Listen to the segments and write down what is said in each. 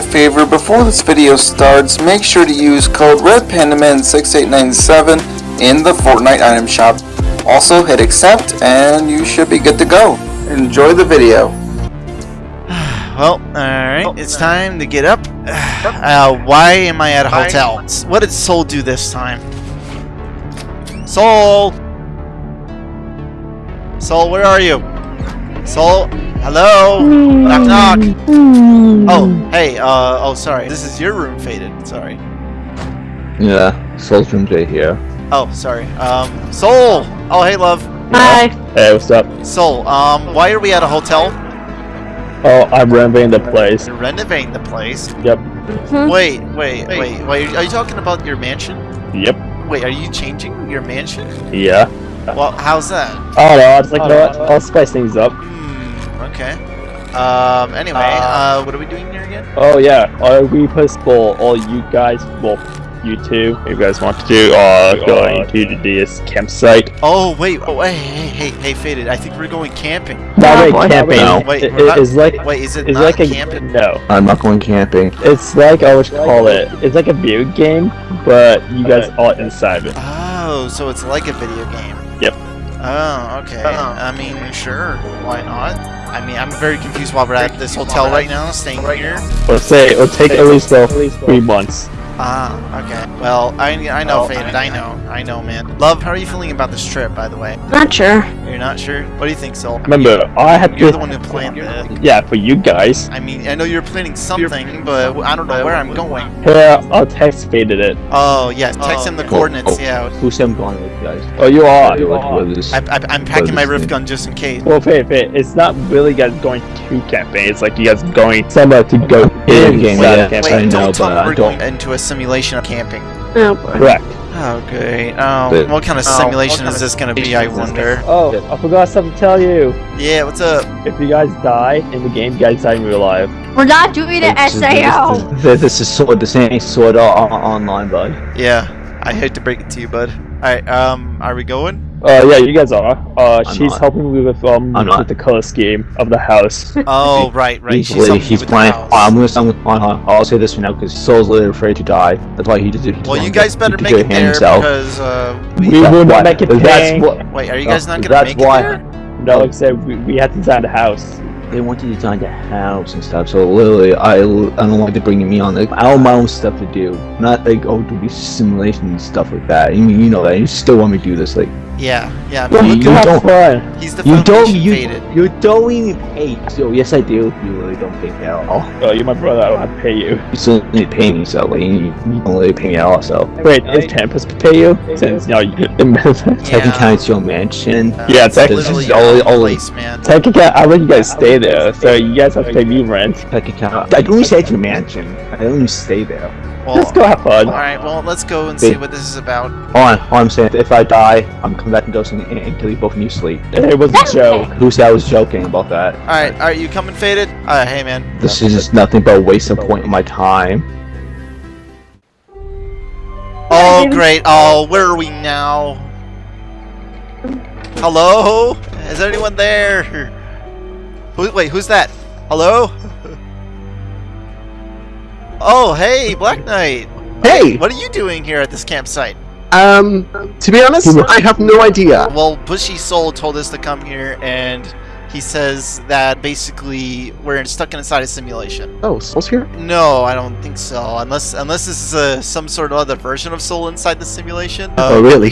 a favor before this video starts, make sure to use code RedPandaman6897 in the Fortnite item shop. Also hit accept and you should be good to go. Enjoy the video. Well, alright, it's time to get up. Uh, why am I at a hotel? What did Soul do this time? Soul! Soul, where are you? Soul? Hello? Knock knock! Oh, hey, uh, oh sorry. This is your room, Faded. Sorry. Yeah, Soul's room J here. Oh, sorry. Um, Soul! Oh, hey, love. Hi. Hey, what's up? Soul, um, why are we at a hotel? Oh, I'm renovating the place. You're renovating the place. Yep. Wait, wait, wait, wait. Are you talking about your mansion? Yep. Wait, are you changing your mansion? Yeah. Well, how's that? I don't know. It's like, you know what? I'll spice things up. Okay. Um, anyway, uh, what are we doing here again? Oh yeah, uh, we possible all you guys, well, you two, if you guys want to do, uh, going to this campsite. Oh, wait, oh, wait, hey, hey, hey, Faded, I think we're going camping. Not really camping. No. Wait, It- we're not- it's like, Wait, is it it's not like a camping? no. I'm not going camping. It's like I would call it. It's like a video game, but you guys are inside it. Oh, so it's like a video game. Yep. Oh, okay. I mean, sure, why not? I mean, I'm very confused why we're at this hotel right now, staying right here. Let's say it'll take at least uh, three months. Ah, okay. Well, I, I know, Faded, I know, I know, man. Love, how are you feeling about this trip, by the way? Not sure. You're not sure? What do you think, Soul? Remember, I had You're to. the one who planned it. Yeah, for you guys. I mean, I know you're planning something, but I don't know where I'm going. Here, I'll text faded it. Oh, yes, text him the oh, coordinates, oh, yeah. Who said I'm going with guys? Oh, you are. You like with this? I, I, I'm packing my What is rift gun just in case. Well, Fade, Fade, it's not really guys going to camping. It's like you guys going somewhere to go Yeah, in game, inside yeah. of camping. I Wait, don't tell me we're don't- going into a simulation of camping. Oh boy. Correct. Oh, great. Oh, But- what kind of Oh, simulation what is kind this gonna be, I wonder? Oh, I forgot something to tell you. Yeah, what's up? If you guys die in the game, you guys die in real life. We're not doing an This SAO. This, this, this is sword. This ain't sword on, online, bud. Yeah, I hate to break it to you, bud. Alright, um, are we going? Uh, yeah, you guys are. Uh, I'm she's not. helping me with um I'm not. with the color scheme of the house. Oh, right, right. She's literally- helping you he's with the playing. house. I'm gonna. I'm gonna I'll say this for now because Soul's literally afraid to die. That's why he just. He just Well, you wanted guys to- better to make do it there himself. because, uh, we we... will Why- not make it That's what. Wait, are you guys not gonna That's make why- it there? No, like I said, we, we had to design the house. They want to design the house and stuff. So literally, I, I don't want to bring me on. Like, I have my own stuff to do. Not like oh, do these simulations and stuff like that. You mean you know that? You still want me to do this? Like Yeah, yeah. Well, you you don't- fun. He's the you don't. You faded. you don't even pay. So yes, I do. You really don't pay me at all. Oh, you're my brother. I don't have to pay you. You still need to pay me. So like, you, you don't really pay me at all. So Wait, is Tempest pay you? Since you know, you, technically, it's your mansion. Uh, Yeah, it's technically, literally it's all- your all- place, man. technically, I let you guys stay there, so you guys have to pay me rent. Technically, I don't even say it's your mansion. I don't even stay there. Let's go have fun. alright, well, let's go and see what this is about. All, I, all I'm saying, if I die, I'm coming back and dosing and, and kill you both and you sleep. It was a joke. Who said I was joking about that? Alright, alright, you coming faded? Uh, hey, man. This is just nothing but a waste of point of my time. Oh, great. Oh, where are we now? Hello? Is anyone there? Who, wait, who's that? Hello? Oh, hey, Black Knight. Hey! What are you doing here at this campsite? Um, to be honest, I have no idea. Well, Bushy Soul told us to come here, and he says that basically we're stuck inside a simulation. Oh, Soul's here? No, I don't think so. Unless unless this is uh, some sort of other version of Soul inside the simulation. oh, really?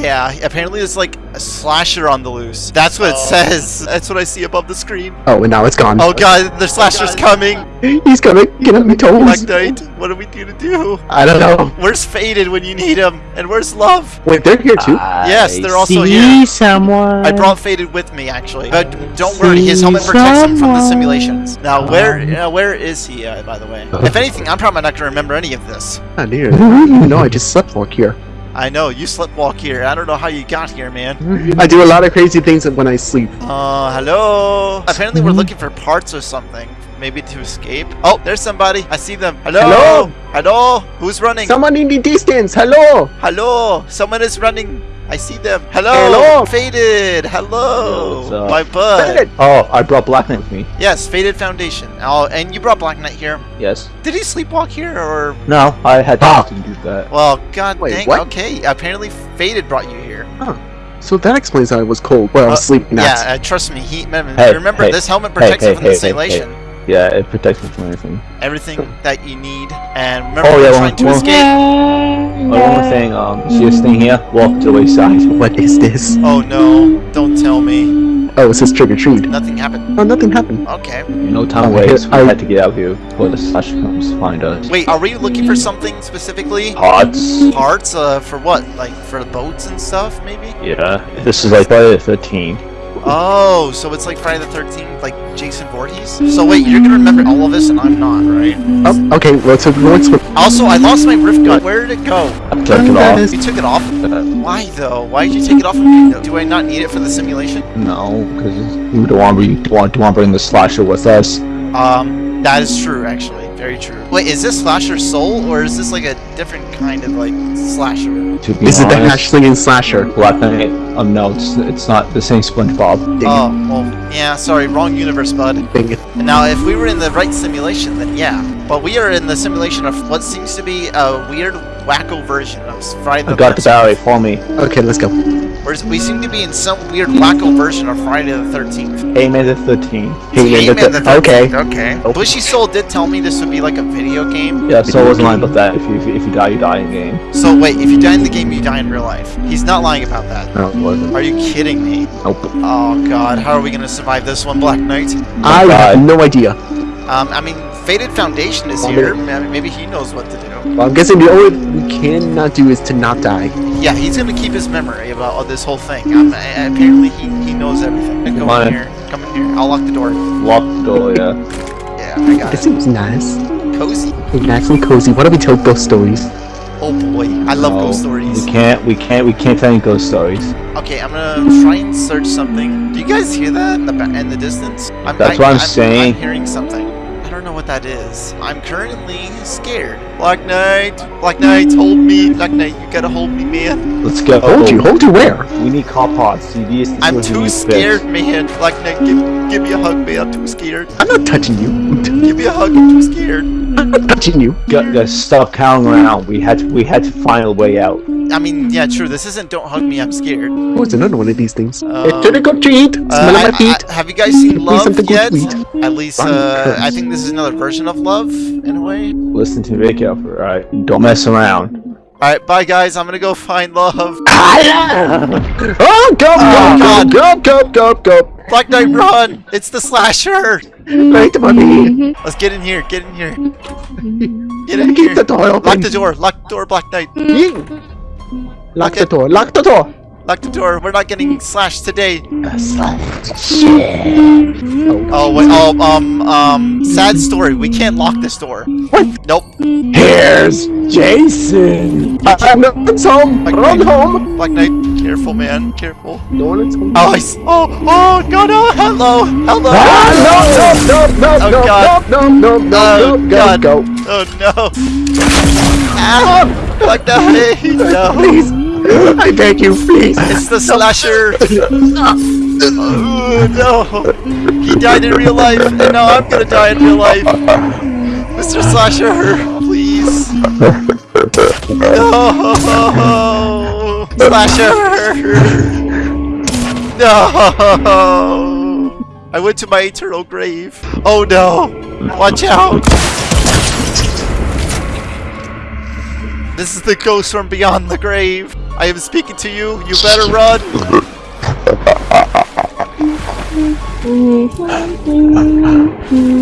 Yeah, apparently there's like a slasher on the loose. That's what it says. That's what I see above the screen. Oh, and now it's gone. Oh god, the slasher's coming! He's gonna get on my Black toes. Knight, what are we going to do? I don't know. Where's Faded when you need him? And where's Love? Wait, they're here too? Yes, they're also See here. someone. I brought Faded with me, actually. But don't worry, his helmet protects him from the simulations. Now, where uh, where is he, uh, by the way? If anything, I'm probably not going to remember any of this. Dear. I even know. I just slept walk here. I know, you sleptwalk here. I don't know how you got here, man. I do a lot of crazy things when I sleep. Uh, hello? Apparently we're looking for parts or something. Maybe to escape. Oh, there's somebody. I see them. Hello? Hello? Hello? Who's running? Someone in the distance. Hello. Hello? Someone is running. I see them. Hello, Hello. Faded. Hello, up? my bud. Faded. Oh, I brought Black Knight with me. Yes, Faded Foundation. Oh, and you brought Black Knight here. Yes. Did he sleepwalk here, or? No, I had Ah. to do that. Well, god Wait, dang. what? Okay, apparently Faded brought you here. So that explains how I was cold. Well, I was sleeping. Yeah, uh, trust me. He remember, Hey, remember hey, this helmet protects hey, you from the simulation. Yeah, it protects me from everything. Everything that you need. And remember, Oh, we're yeah, trying one- to one- escape. Oh, one more thing, um, see this thing here? Walk to the wayside. what is this? Oh no! Don't tell me. Oh, it says trick or treat. Nothing happened. Oh, nothing happened. Okay. No time Oh, waits, we I- had to get out of here before the slash comes find us. Wait, are we looking for something specifically? Parts? Parts? Uh, for what? Like for boats and stuff, maybe? Yeah, this is like Friday the 13th. Oh, so it's like Friday the 13th, like Jason Voorhees? So wait, you're gonna remember all of this and I'm not, right? Oh, okay. Well, so what's with Also, I lost my rift gun. Where did it go? I took it off. You took it off? Uh, Why though? Why did you take it off? of me? Do I not need it for the simulation? no, because we don't want to want to want to bring the slasher with us. Um, that is true, actually. Very true. Wait, is this Slasher Soul, or is this like a different kind of like slasher? To be Is it the honest, hash slinging slasher? Black Knight. Um, no, it's it's not the same SpongeBob. Dang Oh, well, yeah, sorry, wrong universe, bud. Dang it. Now, if we were in the right simulation, then yeah. But we are in the simulation of what seems to be a weird, wacko version of Friday the I got the 13th. battery. Follow me. Okay, let's go. Whereas we seem to be in some weird, wacko version of Friday the 13th. Hey, May the 13th. Hey, man, the- the 13th, okay. Okay. Bushy Soul did tell me this would be like a video game. Yeah, so I wasn't lying about that. If you if you, die, you die in game. So wait, if you die in the game, you die in real life. He's not lying about that. No, it wasn't. Are you kidding me? Nope. Oh god, how are we gonna survive this one, Black Knight? I have no idea. Um, I mean, Faded Foundation is here. Maybe he knows what to do. Well, I'm guessing the only we cannot do is to not die. Yeah, he's gonna keep his memory about this whole thing. Um, apparently, he, he knows everything. Come on in here. Come in here. I'll lock the door. Lock the door. Yeah. Yeah, I got This it. seems nice. Cozy. Nice and cozy. Why don't we tell ghost stories? Oh boy, I love No, ghost stories. We can't. We can't. We can't tell any ghost stories. Okay, I'm gonna try and search something. Do you guys hear that in the in the distance? I'm, That's what I'm saying. I'm hearing something. I don't know what that is. I'm currently scared. Black Knight, Black Knight, hold me. Black Knight, you gotta hold me, man. Let's go. Hold you. Hold you where? We need car parts. See, these. these I'm too scared, fixed. man. Black Knight, give, give me a hug, man. I'm too scared. I'm not touching you. Give me a hug. I'm too scared. I'm not touching you. Got, got stuck counting around. We had to. We had to find a way out. I mean, yeah, true. This isn't "Don't Hug Me, I'm Scared." What's another one of these things? Um, it's trick or treat. Smell Uh, my I- feet. I- have you guys seen Love something good yet? to eat. At least, uh. I think this is another version of Love, in a way. Listen to me very carefully. All right. Don't mess around. All right, bye guys. I'm gonna go find Love. Oh, go, Oh, go, go, go, go, go. Black Knight, run! It's the slasher. Right, mommy. Let's get in here. Get in here. Get in Keep here. the door open. Lock the door. Lock the door, Black Knight. Lock the door. Lock the door. Lock the door. We're not getting slashed today. Oh, Oh wait. Oh um um. Sad story. We can't lock this door. What? Nope. Here's Jason. I'm not home. Black Run Knight. home. Black Knight. Careful, man. Careful. No one's home. Oh, I s- oh, oh, God, oh, hello, hello. Ah, no, no, no, Oh, no, God. no, no, no, Oh, no, no, God. go, go. Oh, no. Ah, Black Knight, no. Please, I beg you, please. It's the slasher. Oh, no. He died in real life, and now I'm gonna die in real life. Mr. Slasher, please. No. Slasher. No. I went to my eternal grave. Oh no. Watch out. This is the ghost from beyond the grave. I am speaking to you. You better run.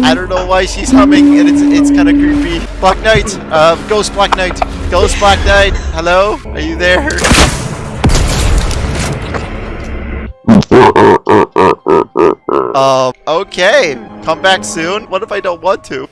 I don't know why she's humming and it's it's kind of creepy. Black Knight, uh, Ghost Black Knight, Ghost Black Knight. Hello, are you there? Um, okay. Come back soon. What if I don't want to?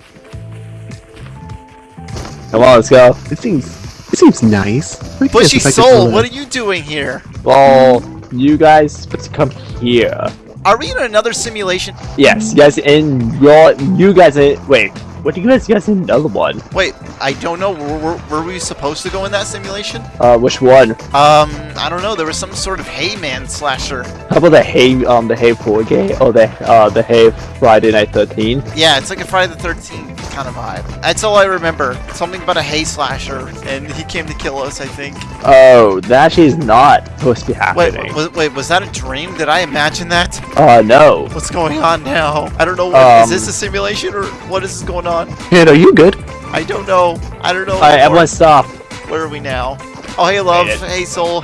Come on, let's go. It seems, it seems nice. Like Bushy this, if I could Soul, what are you doing here? Well, you guys supposed to come here. Are we in another simulation? Yes, you guys in your. You guys in. Wait. what do you guys guys need another one? Wait, I don't know. Were, were, were we supposed to go in that simulation? Uh, which one? Um, I don't know. There was some sort of Hayman slasher. How about the Hay um the Hay 4 game or the uh the Hay Friday Night 13? Yeah, it's like a Friday the 13th kind of vibe. That's all I remember. Something about a hay slasher, and he came to kill us, I think. Oh, that actually is not supposed to be happening. was, wait, was that a dream? Did I imagine that? Uh, no. What's going on now? I don't know. What, is Um, this a simulation or what is going on? Ed, are you good? I don't know. I don't know. Alright, Lord. everyone stop. Where are we now? Oh, hey, love. Made it. Hey, soul.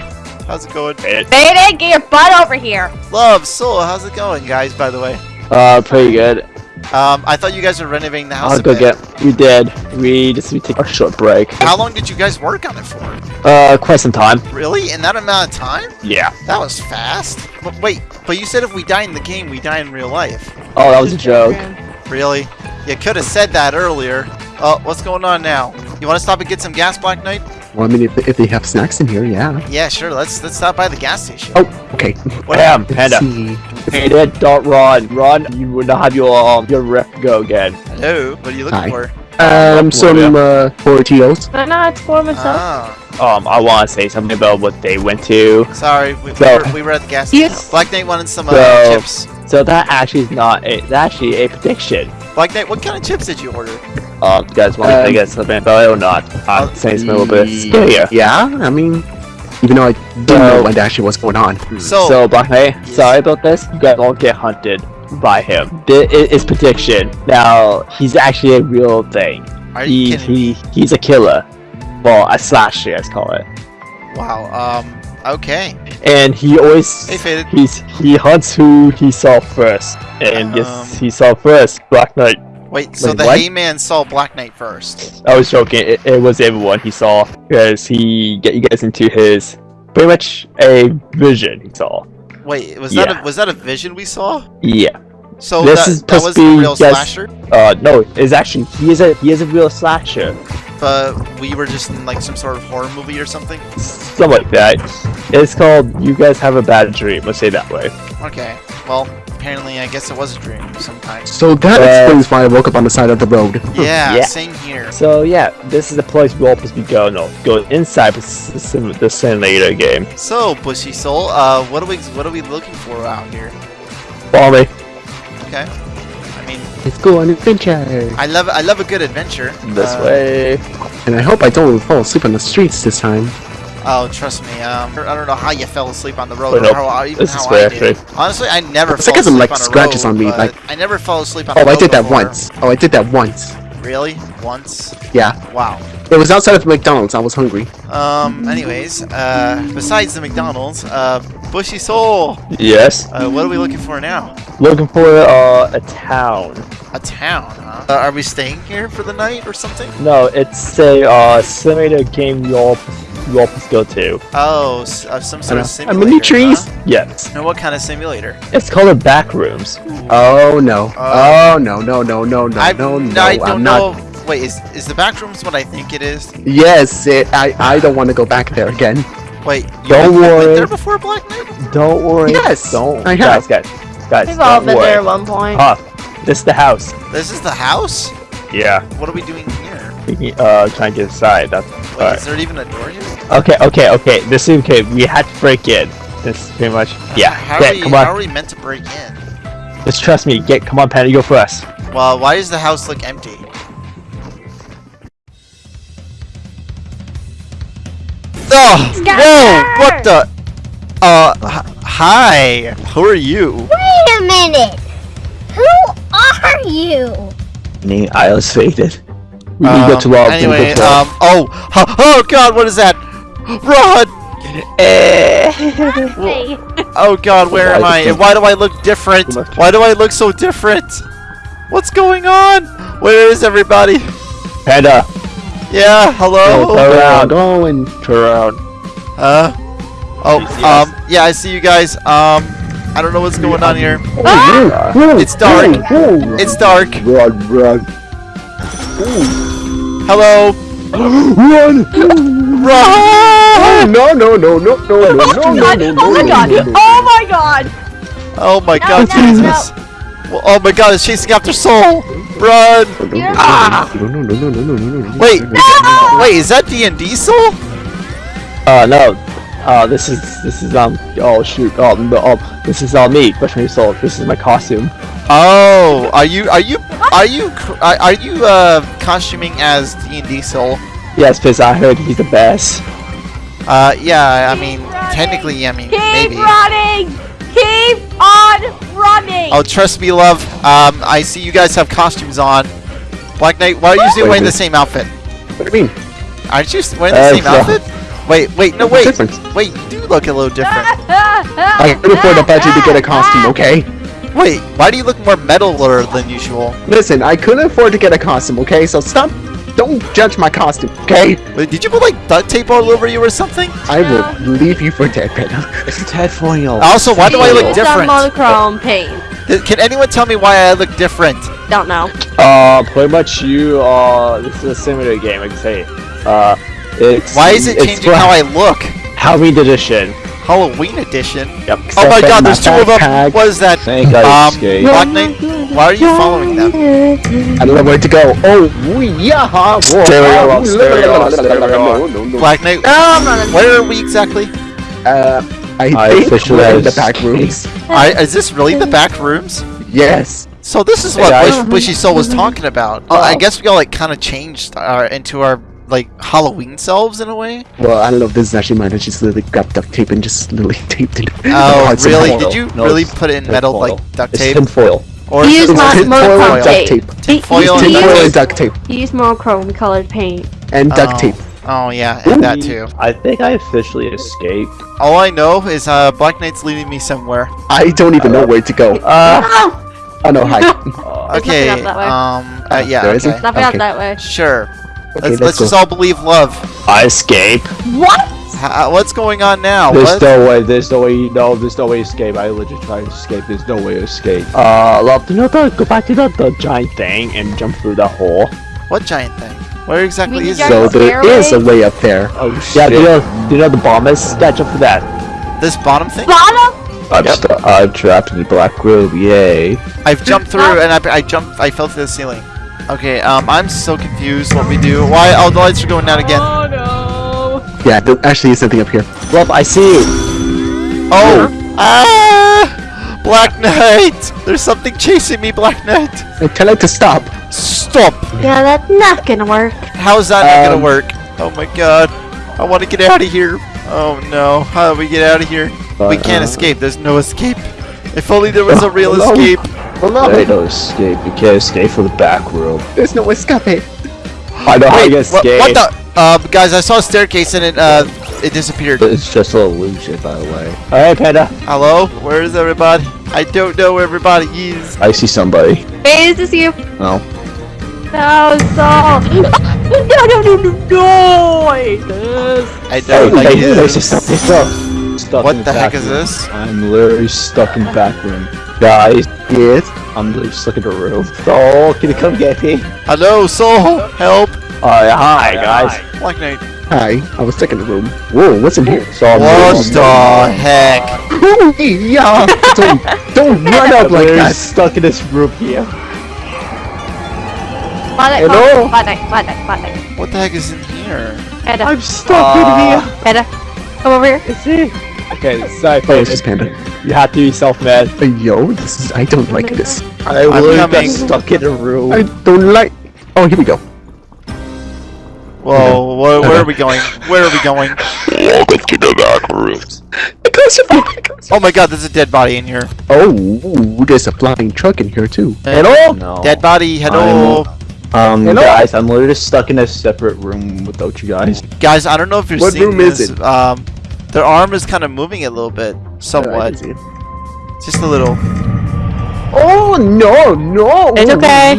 How's it going? Bayden, get your butt over here. Love, soul. How's it going, guys? By the way, Uh, pretty good. Um, I thought you guys were renovating the house. I'll go bit. get. We did. We just we take a short break. How long did you guys work on it for? Uh, quite some time. Really? In that amount of time? Yeah. That was fast. But wait, but you said if we die in the game, we die in real life. Oh, that was a joke. Really? You could have said that earlier. Oh, what's going on now? You want to stop and get some gas, Black Knight? Well, I mean, if, if they have snacks in here, yeah. Yeah, sure. Let's let's stop by the gas station. Oh, okay. What- Bam, Let's panda. see. Panda, don't run. Run. You will not have your um your rep go again. Hello. What are you looking Hi. for? Um, some uh, Tortillos. No, no, it's for myself. Ah, Um, I want to say something about what they went to. sorry. We, we, were, we were at the gas station. Yes. Black Knight wanted some uh, So- chips. So that actually is not a. That's actually a prediction. Black that, what kind of chips did you order? Um, you guys want Um, to get something about it or not? Uh, I'm saying something a little bit scarier. Yeah, I mean, even though I didn't So- know what actually was going on. So, So, Black Knight, Yes. sorry about this. You guys all get hunted by him. This is prediction. Now, he's actually a real thing. are you He, kidding me? he he's a killer. Well, a slasher, let's call it. Wow. Um. Okay. And he always Hey, he's he hunts who he saw first. And Um, yes, he saw first. Black Knight. Wait. So Wait, the what? Hayman saw Black Knight first. I was joking. It, it was everyone he saw because he get you guys into his pretty much a vision he saw. Wait. Was that a was that a vision we saw? Yeah. So This that, is that supposed was be real just- slasher, Uh, no, it's actually he is a he is a real slasher. But we were just in like some sort of horror movie or something. Something like that. It's called You Guys Have a Bad Dream, let's say that way. Okay. Well, apparently, I guess it was a dream of some kind. So that Uh, explains why I woke up on the side of the road. Yeah, Yeah. Same here. So yeah, this is the place we're all supposed to be going no, going inside the, sim- the simulator game. So, Bushy Soul, uh, what are we what are we looking for out here? Follow me. Okay. I mean, Let's go on adventure. I love I love a good adventure. This Uh, way. And I hope I don't fall asleep on the streets this time. Oh, trust me. Um, I don't know how you fell asleep on the road, Wait, or no. how, even This is how I did. actually- Honestly, I never It's fell like it asleep like on scratches road, on me, like- I never fell asleep on Oh, I road did that before. once. Oh, I did that once. Really? Once? Yeah. Wow. It was outside of McDonald's. I was hungry. Um. Anyways, uh, besides the McDonald's, uh, Bushy Soul, Yes. uh, what are we looking for now? Looking for uh, a town. A town, huh? Uh, are we staying here for the night or something? No, it's a uh, simulator game you all you all must go to. Oh, uh, some sort of Uh, simulator. mini trees? huh? Yes. And what kind of simulator? It's called a Backrooms. Oh no. Uh, oh no no no no no I no no. I don't I'm know. not. Wait, is is the back rooms what I think it is? Yes, it, I I don't want to go back there again. Wait, you Don't you've been worry. there before, Black Knight? Don't worry. Yes, Don't. I guys, have. guys, guys. We've all been worry. there at one point. Huh. This is the house. This is the house. Yeah. What are we doing here? Uh, trying to get inside. That's Wait, alright. is there even a door here? Okay, okay, okay. This is okay. We had to break in. This is pretty much. Yeah. How Get, are we? come How on. are we meant to break in? Just trust me. Get. Come on, Patty. Go first. Well, why does the house look empty? Oh, whoa! What the? Uh, hi. Who are you? Wait a minute! Who are you? Me, I was faded. We Um, need to go to our Anyway, um, oh, oh, oh God, what is that? Run! Hey, Oh God, where am I? And why do I look different? Why do I look so different? What's going on? Where is everybody? Panda. Yeah, hello? Go, turn around. Going. Turn around. Huh? Oh, um, yeah, I see you guys. Um, I don't know what's going on here. Ah! It's dark. It's dark. Run, run. Hello? Run! Run! No no no no no no Oh no my no god! no Oh my no, god! no, no. Oh my god! Oh my No, God, no, Jesus. Well, oh my God, it's chasing after Soul. Run! Ah! No, no, no, no, no, no, no, no, no. Wait, no, no, no, no. wait, is that D and D Soul? Uh, no. Uh, this is this is um. Oh shoot. Oh no. Oh, this is uh, me, Bushman Soul. This is my costume. Oh, are you are you are you are, are you uh costuming as D and D Soul? Yes, because I heard he's the best. Uh, yeah. I Keep mean, running. technically, I mean, Keep maybe. running! Keep on running! Oh, trust me, love. Um, I see you guys have costumes on. Black Knight, why are you still wearing the same outfit? What do you mean? Aren't you wearing the Uh, same no. outfit? Wait, wait, no, wait, difference? wait. You do look a little different. I can afford a budget to get a costume, okay? Wait, why do you look more metaler than usual? Listen, I couldn't afford to get a costume, okay? So stop. Don't judge my costume, okay? Wait, did you put like duct tape all over you or something? I will leave you for dead, Peter. It's Ted Foyle. Also, why do I look Use some different? monochrome paint. Can anyone tell me why I look different? Don't know. Uh, pretty much you. Uh, this is a similar game. I can say. Uh, it's Why is it it's changing how I look? How we did Halloween edition. Halloween edition. Yep. Oh my god, for there's two of them. backpack. What is that? Thank God Um, escaped. Black Knight, why are you following them? I don't know where to go. Oh, yeah. Stereo, stereo, stereo. Black Knight, Oh, I'm running. where are we exactly? Uh, I, I think officially we're in the back rooms. I, is this really the back rooms? Yes. So this is what guys. Wish, Wishy Soul was talking about. Oh. I guess we all like kind of changed our into our like Halloween selves in a way. Well, I don't know if this is actually mine. I just literally grabbed duct tape and just literally taped it. Oh, really? Did you No, really put it in metal foil. like duct It's tape? tinfoil. Or He used it mon- foil and monochrome duct tape. tape. He, Foil he, and he, and used, duct tape. he used monochrome colored paint. And duct Oh. tape. Oh yeah, and that too. I think I officially escaped. All I know is uh, Black Knight's leading me somewhere. I don't even know where to go. Uh, Oh! No, hi. uh, Okay. nothing up that way. Um. Uh, yeah. There isn't? Okay. Nothing Okay. out that way. Sure. Okay, let's let's let's just all believe love. I escape. What? Ha- what's going on now? There's What? no way. There's no way. No, there's no way escape. I legit tried to escape. There's no way to escape. Uh, love to know the go back to the, the giant thing and jump through the hole. What giant thing? Where exactly mean is the it? So giant there stairway? is a way up there. Oh Yeah, shit! do you know, do you know the bomb is? Yeah, jump through that. This bottom thing? Bottom? I'm, stu- I'm trapped in the black room. Yay! I've jumped through and I, I jumped. I fell through the ceiling. Okay. Um. I'm so confused. What we do? Why? Oh, the lights are going out again. Oh no. Yeah, there actually is something up here. Love, I see you. Oh. Ah! Black Knight! There's something chasing me, Black Knight. I tell it to stop. Stop! Yeah, that's not gonna work. How's that not Um, gonna work? Oh my god. I want to get out of here. Oh no. How do we get out of here? we Uh, can't uh, escape. There's no escape. If only there was a real no. escape. Oh There ain't no, no escape. You can't escape from the back room. there's no escape. I know how Wait, you wha- escape. what the? Uh, guys, I saw a staircase and it uh, it disappeared. It's just an illusion, by the way. Alright, Panda. Hello? Where is everybody? I don't know where everybody is. I see somebody. Hey, is this you? Oh, No, Saul. no, no, no, no, no. I hate this. I Hey, don't like hey, hey, it. stay stuck, stay stuck. Stuck in What the heck back is room. this? I'm literally stuck in the back room. Guys, Yes. I'm literally stuck in a room. so can you come get me? Hello, soul, help! Uh, hi, guys. Black Knight. Hi, I was stuck in the room. Whoa, what's in here? So I'm What literally- the heck? Oh, yeah. Don't, don't run up like We're that. stuck in this room here. Bad night, Hello? What the heck is in here? Panda, I'm stuck Uh, in here. Panda, come over here. See? Okay, sorry, Oh, it's just Panda. You have to be self-mad. Yo, this is. I don't like this. I I'm literally got stuck in a room. I don't like. Oh, here we go. Whoa, where, where are we going? Where are we going? Welcome to the back rooms. Oh my god, there's a dead body in here. Oh, there's a flying truck in here too. Hello? No. Dead body, hello. Um, Hello? guys, I'm literally just stuck in a separate room without you guys. Guys, I don't know if you're What seeing room is it? Um, their arm is kind of moving a little bit, somewhat. see it. Just a little. Oh no, no! It's okay.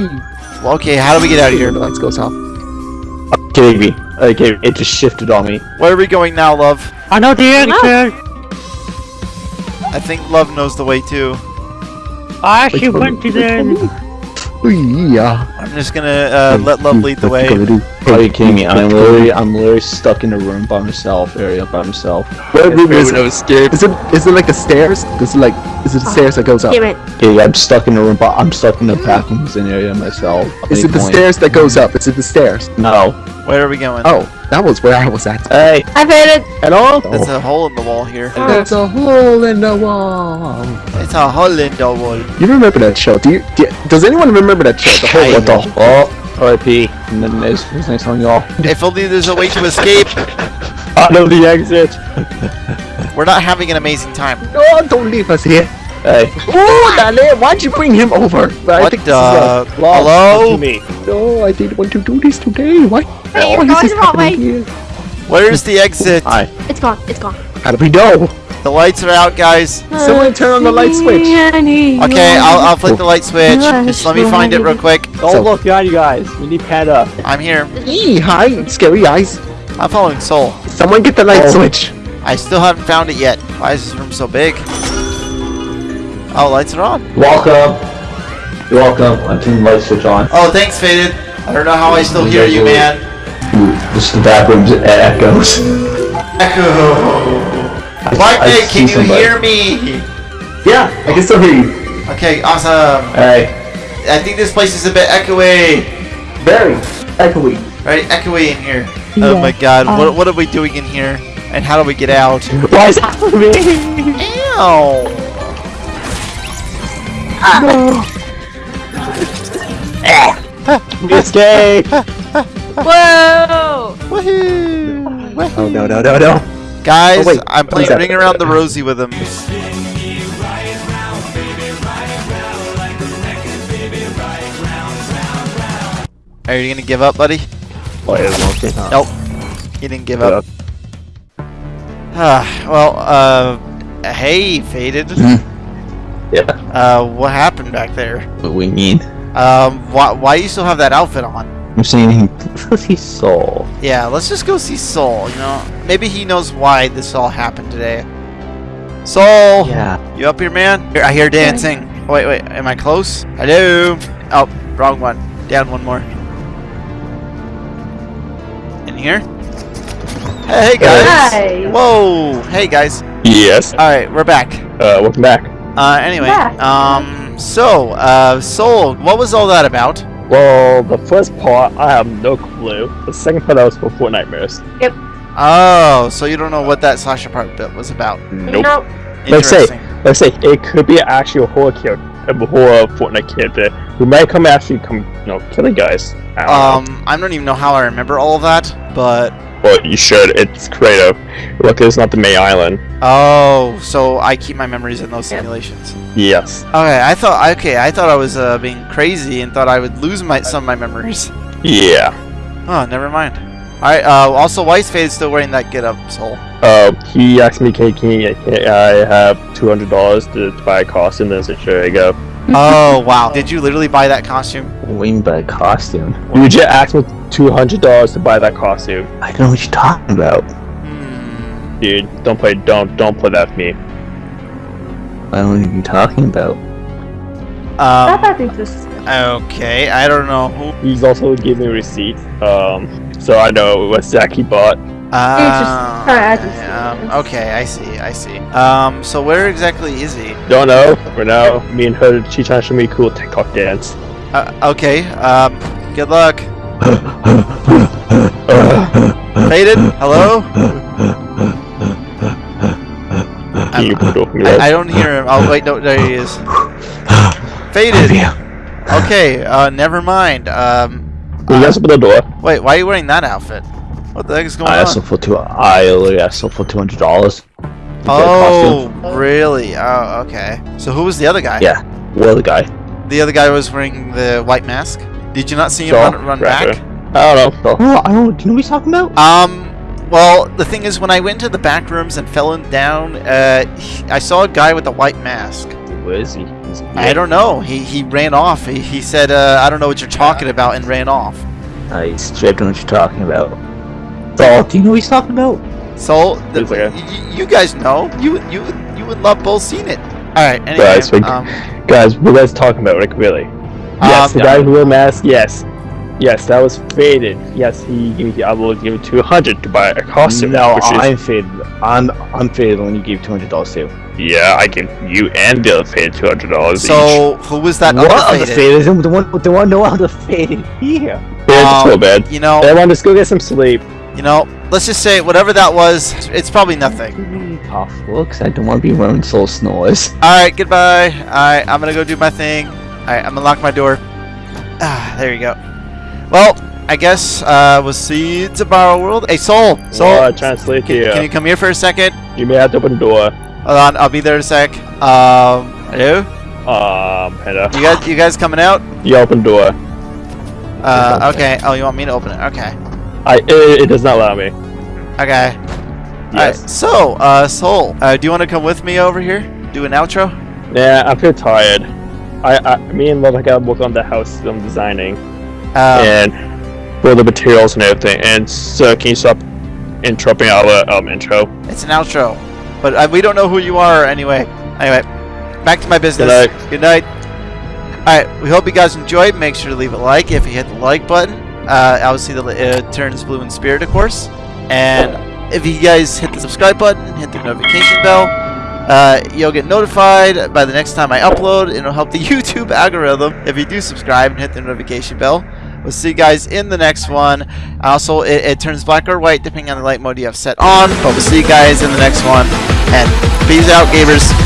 Well, okay, how do we get out of here? The lights goes off. kidding me. Okay, it just shifted on me. Where are we going now, love? I know the answer. I think love knows the way too. I actually went to the. Oh, yeah. I'm just gonna uh, let love lead the way. Gonna do? Are you kidding me? I'm literally, I'm literally stuck in a room by myself, area by myself. What room is no it? escape. Is it is it like the stairs? Is it like is it the ah, stairs that goes up? Damn it. Yeah, I'm stuck in a room, but I'm stuck in the bathrooms in area myself. Is any it the stairs that goes up? Is it the stairs? No. Where are we going? Oh, that was where I was at. Hey. I faded. Hello? There's a hole in the wall here. Oh. There's a hole in the wall. It's a hole in the wall. You remember that show? Do you? Do you does anyone remember that show? The hole in the the? wall. Oh, R.I.P. And then there's, there's nice on y'all. If only there's a way to escape. Out of the exit. We're not having an amazing time. No, don't leave us here. Hey. Oh, Dale, why'd you bring him over? But I What think the? this is Hello? To me. no, I didn't want to do this today. Why? Hey, you're why is going the wrong way. here? Where's the exit? Hi. It's gone. It's gone. How do we know? The lights are out, guys. Someone turn on the light switch. Okay, I'll, I'll flick the light switch. Just let me find it real quick. Don't So- look behind you guys. We need Panda. I'm here. Eee, hi, scary eyes. I'm following Soul. Someone get the light Oh. switch. I still haven't found it yet. Why is this room so big? Oh, lights are on. Welcome. You're welcome. I'm turning the light switch on. Oh, thanks, Faded. I don't know how I still hear you, man. Ooh, this is the bathroom's it echoes. Echo. Black I Nick, can you somebody. hear me? Yeah, I can still hear you. Okay, awesome. Alright. I think this place is a bit echoey. Very echoey. Right, echoey in here. Oh my god, what, um, what are we doing in here? And how do we get out? Why is that for me? Ow! Escape. Whoa! Woohoo! Oh no no no no! Guys, Oh, wait, I'm playing is that? Around the Rosie with him. Are you gonna give up, buddy? Oh, yeah, okay. huh. Nope. He didn't give up. Ah, well, uh, hey, Faded. Yeah. Uh, what happened back there? What we mean? Um, why, why you still have that outfit on? I'm saying he soul. Yeah, let's just go see Soul, you know? Maybe he knows why this all happened today. Soul! Yeah. You up here, man? Here, I hear dancing. Wait, wait, am I close? Hello? Oh, wrong one. Down one more. In here? Hey, guys! Hi. Whoa! Hey, guys. Yes. Alright, we're back. Uh, welcome back. Uh, anyway, Back. um, so, uh, Soul, what was all that about? Well, the first part, I have no clue. The second part, that was for Fortnitemares. Yep. Oh, so you don't know what that Sasha part bit was about. Nope. Nope. Let's say- Let's say it could be actually a horror character, a horror Fortnite character who might come actually come, you know, killing guys. I don't know. Um, I don't even know how I remember all of that, but Well, you should. It's creative. Look, it's not the May Island. oh, so I keep my memories in those simulations. Yes. Okay, I thought okay, I thought I was uh, being crazy and thought I would lose my some of my memories. Yeah. Oh, never mind. All right. Uh, also, Fade is still wearing that get up soul. Uh, he asked me, "Can I have two hundred dollars to buy a costume?" And I said, "Sure, you go." Oh wow! Did you literally buy that costume? Wing by costume. You just asked me two hundred dollars to buy that costume, I don't know what you're talking about. Hmm. dude. Don't play. Don't don't play that for me. I don't know what you're talking about. Um. I think this. Okay. I don't know who. He's also gave me a receipt. Um, so I know what Zach he bought. Uh, sorry, I just- um, okay, I see. I see. Um. So where exactly is he? Don't know. For now, me and her, she trying to show me a cool TikTok dance. Uh, okay. Um. Good luck. Faded. Hello. Can you put off me? I, I don't hear him. Oh wait, no, there he is. Faded. Okay, uh, never mind. Um, Will you guys open the door? wait, why are you wearing that outfit? What the heck is going I asked him on? for two. I literally asked him for two hundred dollars. Oh, really? Oh, okay. So who was the other guy? Yeah. Well, the guy. The other guy was wearing the white mask. Did you not see him So, run, run rapper. back? I don't know. Oh, I don't. Do you know what he's talking about? Um. Well, the thing is, when I went to the back rooms and fell in down, uh, he- I saw a guy with a white mask. Where is he? Is- I don't know. He he ran off. He, he said, uh, "I don't know what you're talking about," and ran off. I straight know what you're talking about. So, do you know what he's talking about? So the, It's okay. y- you guys know you would- you you would love both seen it. All right. Anyway, Guys, we- um, Guys, what are you guys talking about, like, really? Yes, Um, the guy who wear a mask, yes. Yes, that was faded. Yes, he gave me. I will give you two hundred to buy a costume. No, which I'm faded. I'm I'm faded when you gave two hundred dollars to. Yeah, I give you and the other faded two hundred dollars each. So who was that what other other faded? faded? The one, the one, no other faded here. It's Um, so bad. You know, Everyone, to go get some sleep. You know. Let's just say whatever that was, it's probably nothing. Give me tough looks. I don't want to be wearing soul snores. All right, goodbye. All right, I'm gonna go do my thing. All right, I'm gonna lock my door. Ah, there you go. Well, I guess uh, we'll see you tomorrow, world. Hey, Soul, Soul, Uh, translate can, here. can you come here for a second? You may have to open the door. Hold on, I'll be there in a sec. Um, hello? Um, Panda. You guys, you guys coming out? You open the door. Uh, okay. Oh, you want me to open it? Okay. I. It, it does not allow me. Okay. Yes. Alright, so, uh, Soul, uh, do you want to come with me over here? Do an outro? Yeah, I'm feel tired. I, I, me and Love gotta work on the house I'm designing Um, and build the materials and everything. And so, can you stop interrupting our um intro? It's an outro, but uh, we don't know who you are anyway. Anyway, back to my business. Good night. Good night. All right, we hope you guys enjoyed. Make sure to leave a like if you hit the like button. Uh, obviously, the, it turns blue in spirit, of course. And if you guys hit the subscribe button, hit the notification bell, uh, you'll get notified by the next time I upload. It'll help the YouTube algorithm if you do subscribe and hit the notification bell. We'll see you guys in the next one. Also, it, it turns black or white depending on the light mode you have set on. But we'll see you guys in the next one. And peace out, gamers.